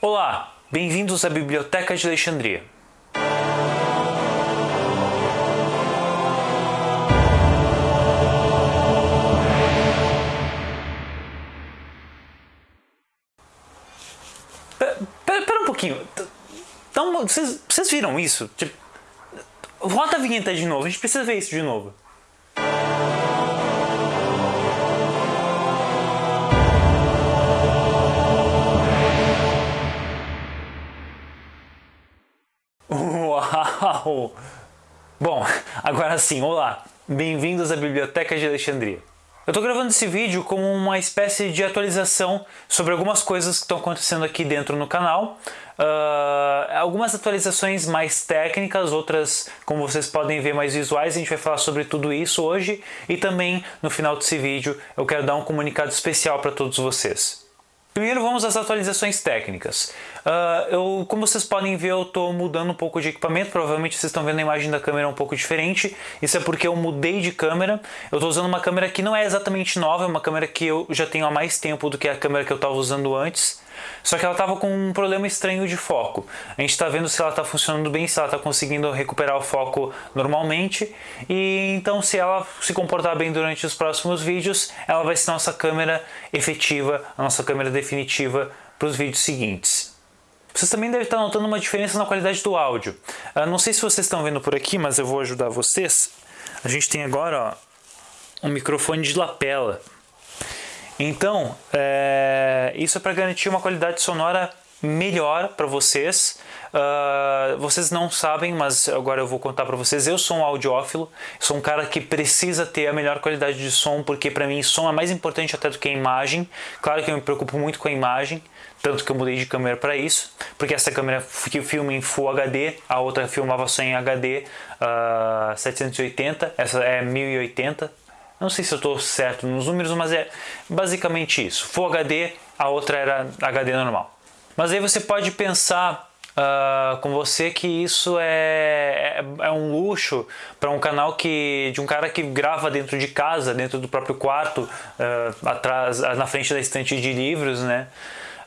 Olá, bem-vindos à Biblioteca de Alexandria. Pera, um pouquinho. Então, vocês, vocês viram isso? Tipo, roda a vinheta de novo, a gente precisa ver isso de novo. Agora sim, olá! Bem-vindos à Biblioteca de Alexandria. Eu estou gravando esse vídeo como uma espécie de atualização sobre algumas coisas que estão acontecendo aqui dentro no canal. Uh, algumas atualizações mais técnicas, outras, como vocês podem ver, mais visuais. A gente vai falar sobre tudo isso hoje. E também, no final desse vídeo, eu quero dar um comunicado especial para todos vocês. Primeiro vamos às atualizações técnicas. Uh, eu, como vocês podem ver, eu estou mudando um pouco de equipamento, provavelmente vocês estão vendo a imagem da câmera um pouco diferente. Isso é porque eu mudei de câmera. Eu estou usando uma câmera que não é exatamente nova, é uma câmera que eu já tenho há mais tempo do que a câmera que eu estava usando antes. Só que ela estava com um problema estranho de foco. A gente está vendo se ela está funcionando bem, se ela está conseguindo recuperar o foco normalmente. E então se ela se comportar bem durante os próximos vídeos, ela vai ser nossa câmera efetiva, a nossa câmera definitiva para os vídeos seguintes. Vocês também devem estar notando uma diferença na qualidade do áudio. Uh, não sei se vocês estão vendo por aqui, mas eu vou ajudar vocês. A gente tem agora ó, um microfone de lapela. Então, é, isso é para garantir uma qualidade sonora melhor para vocês. Uh, vocês não sabem, mas agora eu vou contar para vocês. Eu sou um audiófilo, sou um cara que precisa ter a melhor qualidade de som, porque para mim som é mais importante até do que a imagem. Claro que eu me preocupo muito com a imagem, tanto que eu mudei de câmera para isso, porque essa câmera que filma em Full HD, a outra filmava só em HD uh, 780, essa é 1080, não sei se eu estou certo nos números, mas é basicamente isso. Full HD, a outra era HD normal. Mas aí você pode pensar uh, com você que isso é, é, é um luxo para um canal que de um cara que grava dentro de casa, dentro do próprio quarto, uh, atrás, na frente da estante de livros, né?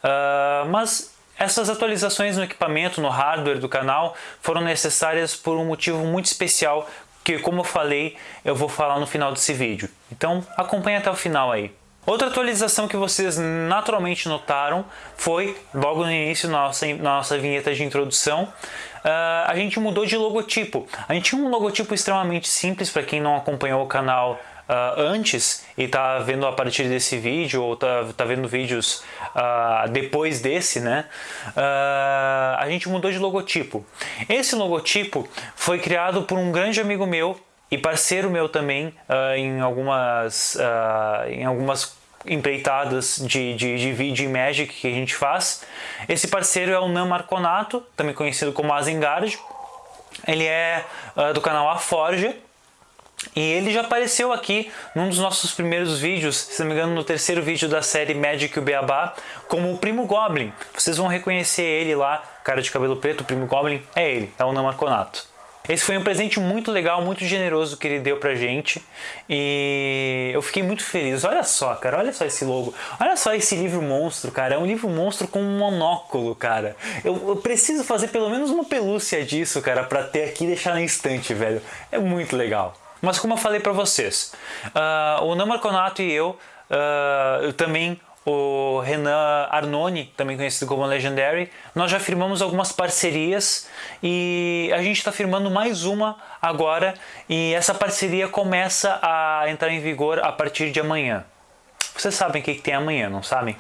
Uh, mas essas atualizações no equipamento, no hardware do canal foram necessárias por um motivo muito especial que como eu falei, eu vou falar no final desse vídeo. Então acompanhe até o final aí. Outra atualização que vocês naturalmente notaram foi, logo no início da nossa, nossa vinheta de introdução, uh, a gente mudou de logotipo. A gente tinha um logotipo extremamente simples, para quem não acompanhou o canal uh, antes e está vendo a partir desse vídeo ou está tá vendo vídeos uh, depois desse, né? A gente mudou de logotipo. Esse logotipo foi criado por um grande amigo meu e parceiro meu também em algumas em algumas empreitadas de, de, de vídeo e magic que a gente faz. Esse parceiro é o Nan Marconato, também conhecido como Azengard. Ele é uh, do canal A Forja e ele já apareceu aqui num dos nossos primeiros vídeos, se não me engano no terceiro vídeo da série Magic o Beabá, como o Primo Goblin. Vocês vão reconhecer ele lá, cara de cabelo preto, o Primo Goblin, é ele, é o Namarconato. Esse foi um presente muito legal, muito generoso que ele deu pra gente e eu fiquei muito feliz. Olha só, cara, olha só esse logo. Olha só esse livro monstro, cara. É um livro monstro com um monóculo, cara. Eu, eu preciso fazer pelo menos uma pelúcia disso, cara, pra ter aqui e deixar na estante, velho. É muito legal. Mas como eu falei para vocês, uh, o Namor Conato e eu, uh, eu também o Renan Arnone, também conhecido como Legendary, nós já firmamos algumas parcerias e a gente está firmando mais uma agora e essa parceria começa a entrar em vigor a partir de amanhã. Vocês sabem o que, que tem amanhã, não sabem?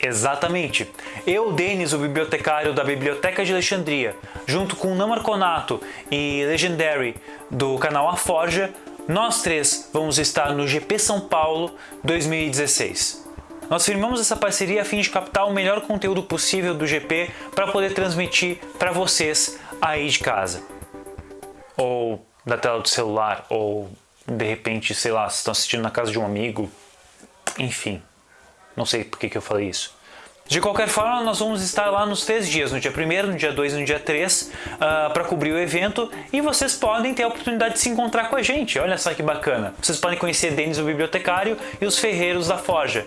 Exatamente. Eu, Denis, o bibliotecário da Biblioteca de Alexandria, junto com Namarconato e Legendary do canal A Forja, nós três vamos estar no GP São Paulo 2016. Nós firmamos essa parceria a fim de captar o melhor conteúdo possível do GP para poder transmitir para vocês aí de casa. Ou da tela do celular, ou de repente, sei lá, estão assistindo na casa de um amigo, enfim. Não sei por que, que eu falei isso. De qualquer forma, nós vamos estar lá nos três dias, no dia 1 no dia 2 e no dia 3, uh, para cobrir o evento e vocês podem ter a oportunidade de se encontrar com a gente. Olha só que bacana. Vocês podem conhecer Denis, o bibliotecário, e os ferreiros da Forja.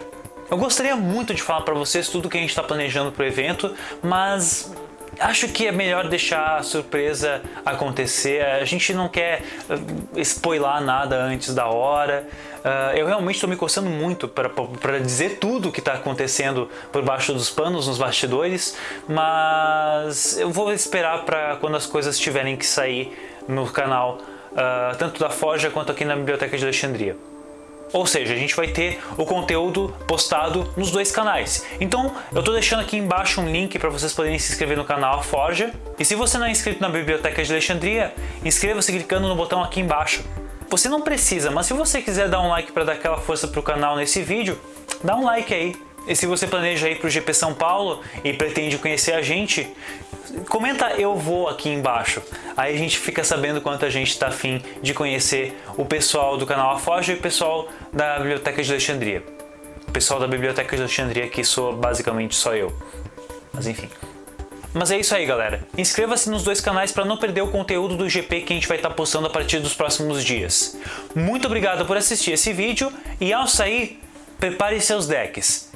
Eu gostaria muito de falar para vocês tudo que a gente está planejando para o evento, mas acho que é melhor deixar a surpresa acontecer. A gente não quer uh, spoiler nada antes da hora. Uh, eu realmente estou me coçando muito para dizer tudo o que está acontecendo por baixo dos panos, nos bastidores, mas eu vou esperar para quando as coisas tiverem que sair no canal, uh, tanto da Forja quanto aqui na Biblioteca de Alexandria. Ou seja, a gente vai ter o conteúdo postado nos dois canais. Então, eu estou deixando aqui embaixo um link para vocês poderem se inscrever no canal Forja. E se você não é inscrito na Biblioteca de Alexandria, inscreva-se clicando no botão aqui embaixo. Você não precisa, mas se você quiser dar um like para dar aquela força para o canal nesse vídeo, dá um like aí. E se você planeja ir para o GP São Paulo e pretende conhecer a gente, comenta eu vou aqui embaixo. Aí a gente fica sabendo quanto a gente está afim de conhecer o pessoal do canal Afoja e o pessoal da Biblioteca de Alexandria. O pessoal da Biblioteca de Alexandria que sou basicamente só eu. Mas enfim. Mas é isso aí, galera. Inscreva-se nos dois canais para não perder o conteúdo do GP que a gente vai estar tá postando a partir dos próximos dias. Muito obrigado por assistir esse vídeo e ao sair, prepare seus decks,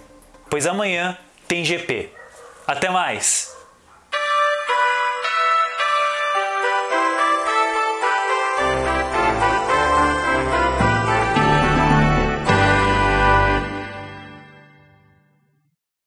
pois amanhã tem GP. Até mais!